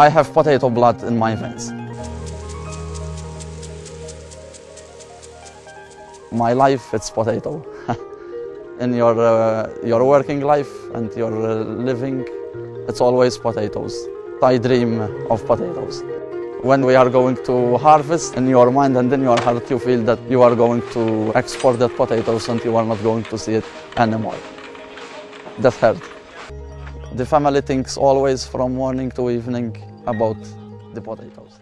I have potato blood in my veins. My life, it's potato. in your, uh, your working life and your uh, living, it's always potatoes. I dream of potatoes. When we are going to harvest, in your mind and in your heart, you feel that you are going to export that potatoes and you are not going to see it anymore. That hurt. The family thinks always from morning to evening about the potatoes.